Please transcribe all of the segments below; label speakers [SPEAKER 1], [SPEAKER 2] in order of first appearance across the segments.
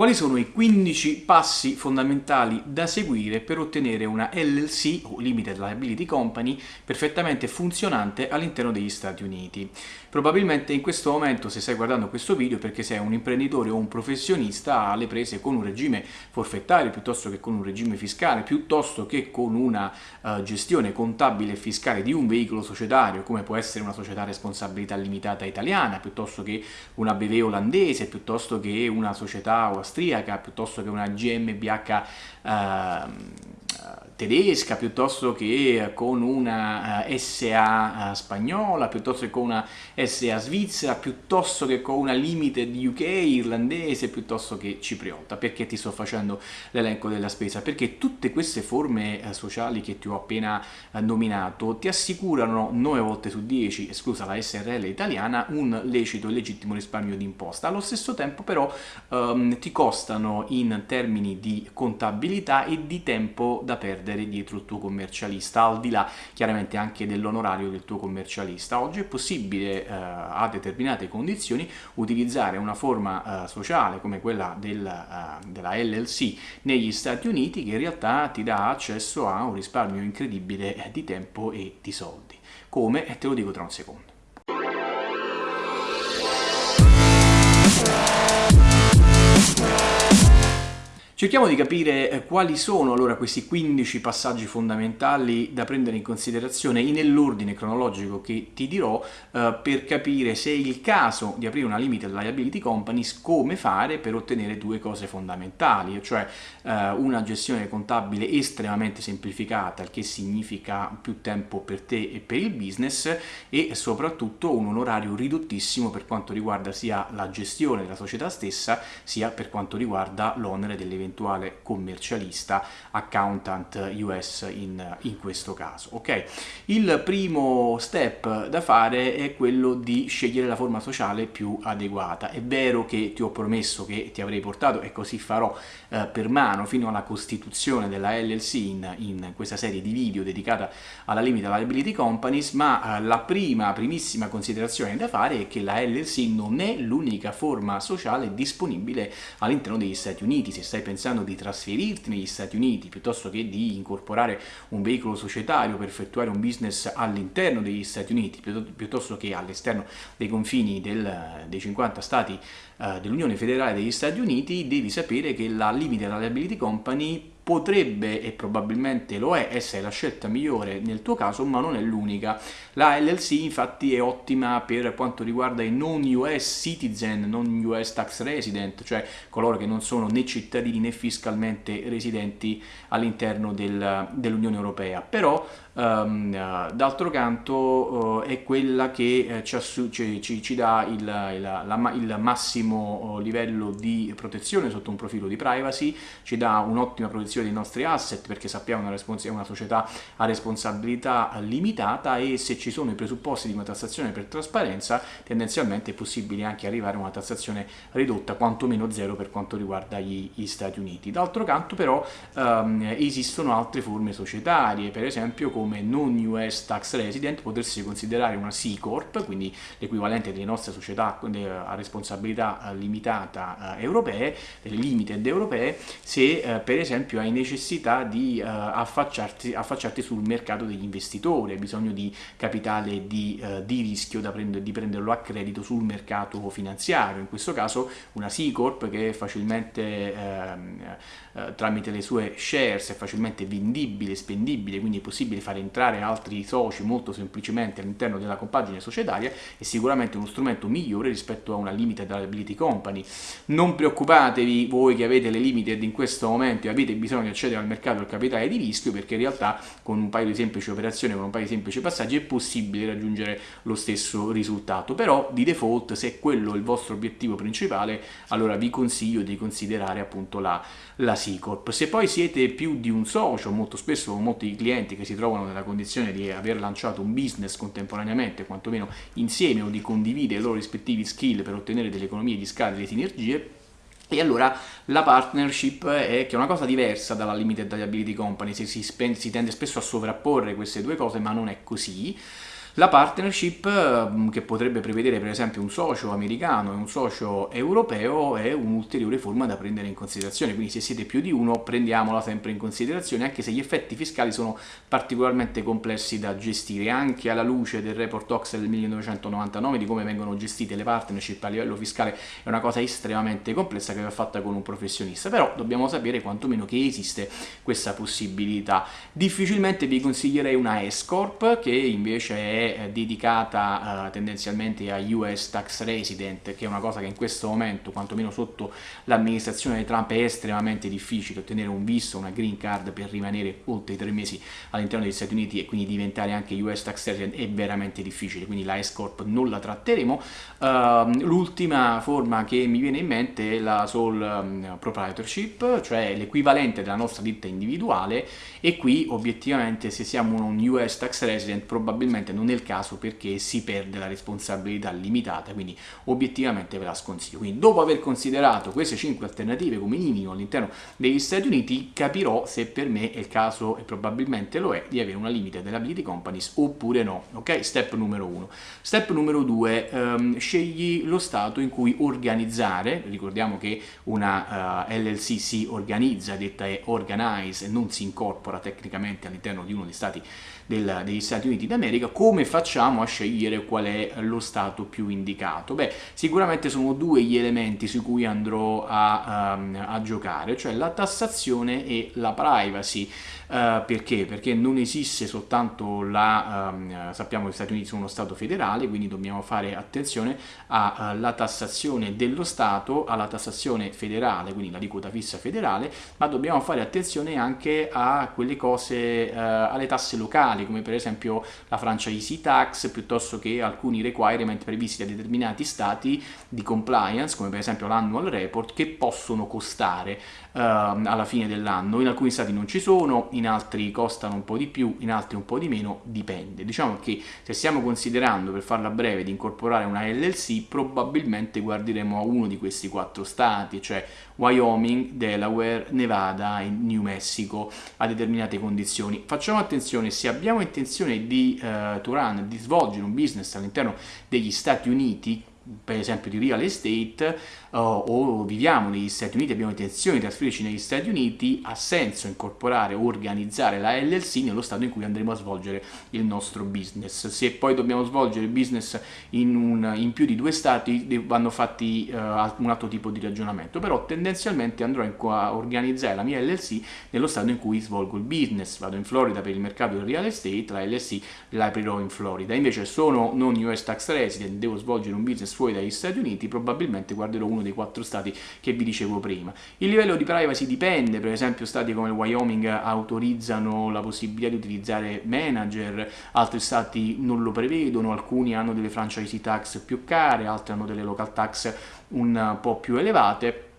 [SPEAKER 1] Quali sono i 15 passi fondamentali da seguire per ottenere una LLC o Limited Liability Company perfettamente funzionante all'interno degli Stati Uniti? Probabilmente in questo momento se stai guardando questo video perché sei un imprenditore o un professionista alle prese con un regime forfettario piuttosto che con un regime fiscale, piuttosto che con una uh, gestione contabile e fiscale di un veicolo societario come può essere una società a responsabilità limitata italiana, piuttosto che una BV olandese, piuttosto che una società o austriaca piuttosto che una GmbH eh, tedesca piuttosto che con una eh, SA eh, spagnola, piuttosto che con una SA svizzera, piuttosto che con una limited UK irlandese, piuttosto che cipriota. Perché ti sto facendo l'elenco della spesa? Perché tutte queste forme eh, sociali che ti ho appena nominato ti assicurano 9 volte su 10, esclusa la SRL italiana, un lecito e legittimo risparmio di imposta. Allo stesso tempo però um, ti costano in termini di contabilità e di tempo da perdere perdere dietro il tuo commercialista, al di là chiaramente anche dell'onorario del tuo commercialista. Oggi è possibile eh, a determinate condizioni utilizzare una forma eh, sociale come quella del, eh, della LLC negli Stati Uniti che in realtà ti dà accesso a un risparmio incredibile di tempo e di soldi. Come? Te lo dico tra un secondo. Cerchiamo di capire eh, quali sono allora questi 15 passaggi fondamentali da prendere in considerazione nell'ordine cronologico che ti dirò eh, per capire se è il caso di aprire una limited liability companies come fare per ottenere due cose fondamentali, cioè eh, una gestione contabile estremamente semplificata, il che significa più tempo per te e per il business e soprattutto un onorario ridottissimo per quanto riguarda sia la gestione della società stessa sia per quanto riguarda l'onere dell'evento eventuale commercialista, accountant US in, in questo caso. Okay? Il primo step da fare è quello di scegliere la forma sociale più adeguata. È vero che ti ho promesso che ti avrei portato, e così farò eh, per mano, fino alla costituzione della LLC in, in, questa serie di video dedicata alla Limited Liability Companies, ma eh, la prima, primissima considerazione da fare è che la LLC non è l'unica forma sociale disponibile all'interno degli Stati Uniti. Se stai pensando pensando di trasferirti negli Stati Uniti piuttosto che di incorporare un veicolo societario per effettuare un business all'interno degli Stati Uniti piuttosto che all'esterno dei confini del, dei 50 stati eh, dell'Unione Federale degli Stati Uniti, devi sapere che la Limited Liability Company potrebbe e probabilmente lo è essere la scelta migliore nel tuo caso ma non è l'unica. La LLC infatti è ottima per quanto riguarda i non US citizen non US tax resident cioè coloro che non sono né cittadini né fiscalmente residenti all'interno del, dell'Unione Europea. Però d'altro canto uh, è quella che uh, ci, ci, ci, dà il, il, la, il massimo livello di protezione sotto un profilo di privacy, ci dà un'ottima protezione dei nostri asset perché sappiamo che è una società a responsabilità limitata e se ci sono i presupposti di una tassazione per trasparenza tendenzialmente è possibile anche arrivare a una tassazione ridotta quantomeno zero per quanto riguarda gli, gli Stati Uniti. D'altro canto però um, esistono altre forme societarie, per esempio come non US tax resident potersi considerare una C Corp, quindi l'equivalente delle nostre società a responsabilità eh, limitata eh, europee, delle limited europee, se eh, per esempio hai necessità di affacciarti, affacciarti, sul mercato degli investitori, hai bisogno di capitale di, di rischio da prendere, di prenderlo a credito sul mercato finanziario, in questo caso una C Corp che facilmente ehm, tramite le sue shares è facilmente vendibile, spendibile, quindi è possibile fare fare entrare altri soci molto semplicemente all'interno della compagine societaria è sicuramente uno strumento migliore rispetto a una limited liability company. Non preoccupatevi voi che avete le limited in questo momento e avete bisogno di accedere al mercato del capitale di rischio perché in realtà con un paio di semplici operazioni, con un paio di semplici passaggi è possibile raggiungere lo stesso risultato, però di default se è quello il vostro obiettivo principale allora vi consiglio di considerare appunto la, la C Corp. Se poi siete più di un socio, molto spesso molti clienti che si trovano trovano nella condizione di aver lanciato un business contemporaneamente, quantomeno insieme, o di condividere i loro rispettivi skill per ottenere delle economie di scala e delle sinergie, e allora la partnership è che è una cosa diversa dalla limited liability company, si, si, si tende spesso a sovrapporre queste due cose, ma non è così. La partnership, ehm, che potrebbe prevedere per esempio un socio americano e un socio europeo, è un'ulteriore forma da prendere in considerazione, quindi se siete più di uno prendiamola sempre in considerazione, anche se gli effetti fiscali sono particolarmente complessi da gestire, anche alla luce del report Ox del 1999 di come vengono gestite le partnership a livello fiscale è una cosa estremamente complessa che va fatta con un professionista, però dobbiamo sapere quantomeno che esiste questa possibilità. Difficilmente vi consiglierei una S-Corp che invece è eh, dedicata uh, tendenzialmente a US tax resident, che è una cosa che in questo momento, quantomeno sotto l'amministrazione Trump, è estremamente difficile ottenere un visto, una green card per rimanere oltre i tre mesi all'interno degli Stati Uniti e quindi diventare anche US tax resident è veramente difficile, quindi la S-Corp non la tratteremo. Uh, l'ultima forma che mi viene in mente è la sole um, proprietorship, cioè l'equivalente della nostra ditta individuale e qui obiettivamente se siamo un US tax resident probabilmente non il caso perché si perde la responsabilità limitata, quindi obiettivamente ve la sconsiglio. Quindi dopo aver considerato queste 5 alternative come minimo all'interno degli Stati Uniti capirò se per me è il caso, e probabilmente lo è, di avere una limited liability companies oppure no. Ok? Step numero 1. Step numero 2, ehm, scegli lo stato in cui organizzare, ricordiamo che una uh, eh, LLC si organizza, detta è organize non si incorpora tecnicamente all'interno di uno degli stati del, degli Stati Uniti d'America, come facciamo a scegliere qual è lo stato più indicato? Beh, sicuramente sono due gli elementi su cui andrò a, um, a giocare, cioè la tassazione e la privacy. Uh, perché? Perché non esiste soltanto la, um, sappiamo che gli Stati Uniti sono uno Stato federale, quindi dobbiamo fare attenzione alla uh, tassazione dello Stato, alla tassazione federale, quindi la aliquota fissa federale, ma dobbiamo fare attenzione anche a quelle cose, uh, alle tasse locali, come per esempio la franchise tax, piuttosto che alcuni requirement previsti da determinati stati di compliance, come per esempio l'annual report, che possono costare alla fine dell'anno. In alcuni stati non ci sono, in altri costano un po' di più, in altri un po' di meno, dipende. Diciamo che se stiamo considerando, per farla breve, di incorporare una LLC, probabilmente guarderemo a uno di questi quattro stati, cioè Wyoming, Delaware, Nevada e New Mexico a determinate condizioni. Facciamo attenzione, se abbiamo intenzione di, to run, di svolgere un business all'interno degli Stati Uniti, per esempio di real estate uh, o viviamo negli Stati Uniti, abbiamo intenzione di trasferirci negli Stati Uniti, ha senso incorporare o organizzare la LLC nello stato in cui andremo a svolgere il nostro business. Se poi dobbiamo svolgere business in, un, in più di due stati vanno fatti uh, un altro tipo di ragionamento, però tendenzialmente andrò a organizzare la mia LLC nello stato in cui svolgo il business, vado in Florida per il mercato del real estate, la LLC la aprirò in Florida, invece sono non US tax resident, devo svolgere un business fuori dagli Stati Uniti, probabilmente guarderò uno dei quattro stati che vi dicevo prima. Il livello di privacy dipende, per esempio stati come il Wyoming autorizzano la possibilità di utilizzare manager, altri stati non lo prevedono, alcuni hanno delle franchise tax più care, altri hanno delle local tax un po' più elevate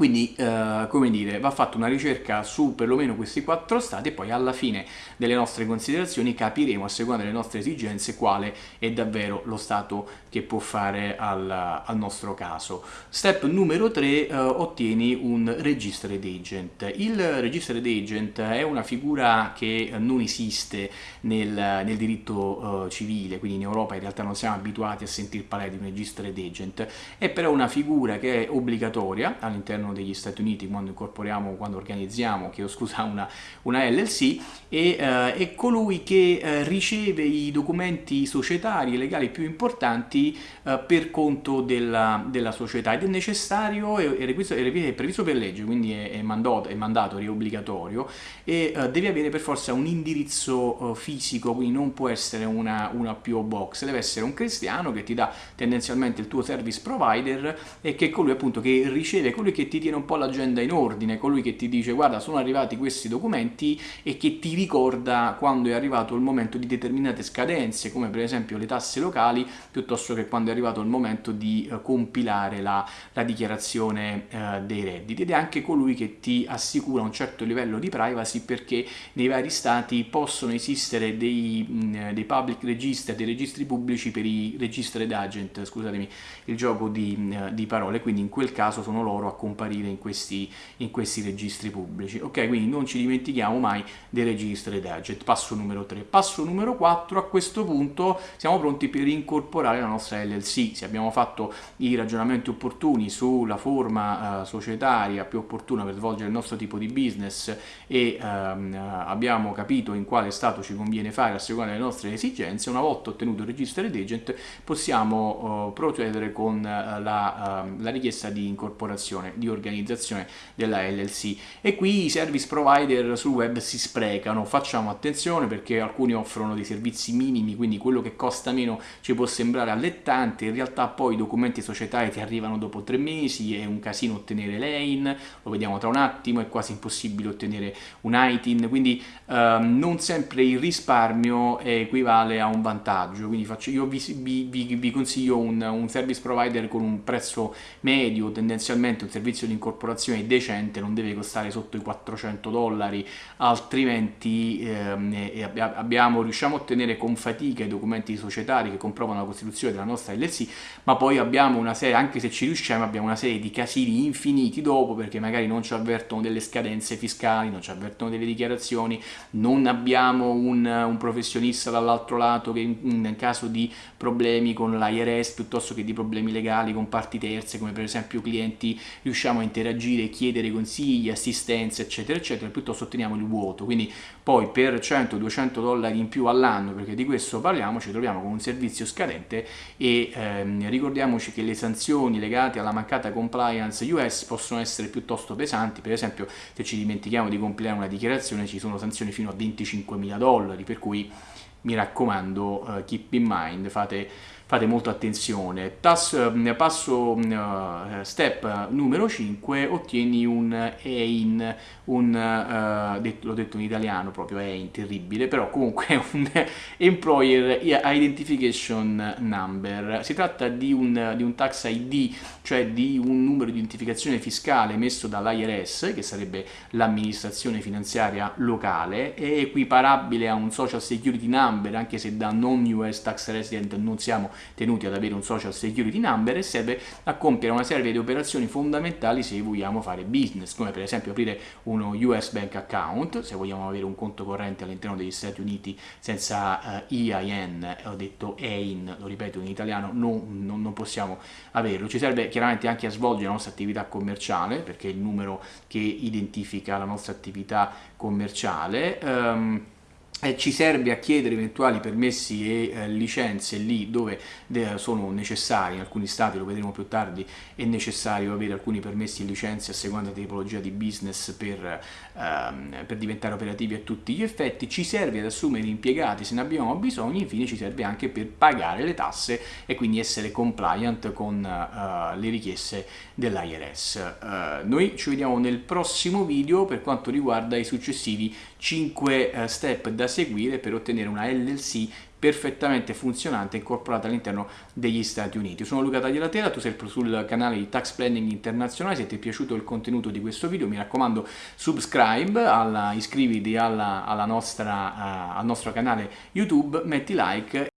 [SPEAKER 1] quindi, eh, come dire, va fatta una ricerca su perlomeno questi quattro stati e poi alla fine delle nostre considerazioni capiremo, a seconda delle nostre esigenze, quale è davvero lo stato che può fare al, al nostro caso. Step numero 3, eh, ottieni un registered agent. Il registered agent è una figura che non esiste nel, nel diritto eh, civile, quindi in Europa in realtà non siamo abituati a sentir parlare di un registered agent, è però una figura che è obbligatoria all'interno all'interno degli Stati Uniti quando incorporiamo, quando organizziamo, chiedo scusa, una, una LLC e eh, è colui che eh, riceve i documenti societari e legali più importanti eh, per conto della, della, società. Ed è necessario, è, è, requisito, è previsto per legge, quindi è, è, mandato, è mandatorio, è obbligatorio e eh, deve avere per forza un indirizzo eh, fisico, quindi non può essere una, una PO Box, deve essere un cristiano che ti dà tendenzialmente il tuo service provider e che è colui appunto che riceve, colui che ti tiene un po' l'agenda in ordine, colui che ti dice guarda sono arrivati questi documenti e che ti ricorda quando è arrivato il momento di determinate scadenze, come per esempio le tasse locali, piuttosto che quando è arrivato il momento di uh, compilare la, la dichiarazione uh, dei redditi. Ed è anche colui che ti assicura un certo livello di privacy perché nei vari stati possono esistere dei, mh, dei public register, dei registri pubblici per i registered agent, scusatemi il gioco di, mh, di parole, quindi in quel caso sono loro a compilare comparire in questi, in questi registri pubblici. Ok, quindi non ci dimentichiamo mai dei registri d'agent. Passo numero 3. Passo numero 4, a questo punto siamo pronti per incorporare la nostra LLC. Se abbiamo fatto i ragionamenti opportuni sulla forma uh, societaria più opportuna per svolgere il nostro tipo di business e um, abbiamo capito in quale stato ci conviene fare a seconda delle nostre esigenze, una volta ottenuto il registro d'agent possiamo uh, procedere con uh, la, uh, la, richiesta di incorporazione, di organizzazione della LLC e qui i service provider sul web si sprecano, facciamo attenzione perché alcuni offrono dei servizi minimi, quindi quello che costa meno ci può sembrare allettante, in realtà poi i documenti societari ti arrivano dopo tre mesi, è un casino ottenere l'EIN, lo vediamo tra un attimo, è quasi impossibile ottenere un ITIN, quindi ehm, non sempre il risparmio equivale a un vantaggio, quindi faccio, io vi, vi, vi, consiglio un, un, service provider con un prezzo medio, tendenzialmente un servizio di incorporazione decente, non deve costare sotto i 400 dollari, altrimenti ehm, abbiamo, riusciamo a ottenere con fatica i documenti societari che comprovano la costituzione della nostra LLC, ma poi abbiamo una serie, anche se ci riusciamo, abbiamo una serie di casini infiniti dopo, perché magari non ci avvertono delle scadenze fiscali, non ci avvertono delle dichiarazioni, non abbiamo un, un professionista dall'altro lato che in, in caso di problemi con l'IRS piuttosto che di problemi legali con parti terze come per esempio clienti riusciamo a interagire, chiedere consigli, assistenza eccetera eccetera piuttosto otteniamo il vuoto. Quindi poi per 100-200 dollari in più all'anno perché di questo parliamo ci troviamo con un servizio scadente e ehm, ricordiamoci che le sanzioni legate alla mancata compliance US possono essere piuttosto pesanti. Per esempio se ci dimentichiamo di compilare una dichiarazione ci sono sanzioni fino a 25 mila dollari per cui mi raccomando, uh, keep in mind, fate, fate molta attenzione. Tas, uh, passo uh, step numero 5, ottieni un EIN, un, detto, l'ho detto in italiano proprio, EIN, terribile, però comunque un Employer Identification Number. Si tratta di un, di un tax ID, cioè di un numero di identificazione fiscale emesso dall'IRS, che sarebbe l'amministrazione finanziaria locale, è equiparabile a un Social Security number, anche se da non US tax resident non siamo tenuti ad avere un social security number e serve a compiere una serie di operazioni fondamentali se vogliamo fare business, come per esempio aprire uno US bank account, se vogliamo avere un conto corrente all'interno degli Stati Uniti senza uh, EIN, ho detto EIN, lo ripeto in italiano, non, non, non possiamo averlo. Ci serve chiaramente anche a svolgere la nostra attività commerciale, perché è il numero che identifica la nostra attività commerciale. Um, eh, ci serve a chiedere eventuali permessi e eh, licenze lì dove sono necessari, in alcuni stati, lo vedremo più tardi, è necessario avere alcuni permessi e licenze a seconda della tipologia di business per, ehm, per, diventare operativi a tutti gli effetti, ci serve ad assumere impiegati se ne abbiamo bisogno, infine ci serve anche per pagare le tasse e quindi essere compliant con uh, le richieste dell'IRS. Eh, noi ci vediamo nel prossimo video per quanto riguarda i successivi 5 uh, step da seguire per ottenere una LLC perfettamente funzionante incorporata all'interno degli Stati Uniti. Sono Luca Tagliatela, tu sei sul canale di Tax Planning Internazionale, se ti è piaciuto il contenuto di questo video mi raccomando subscribe, alla, iscriviti alla, alla nostra, uh, al nostro canale YouTube, metti like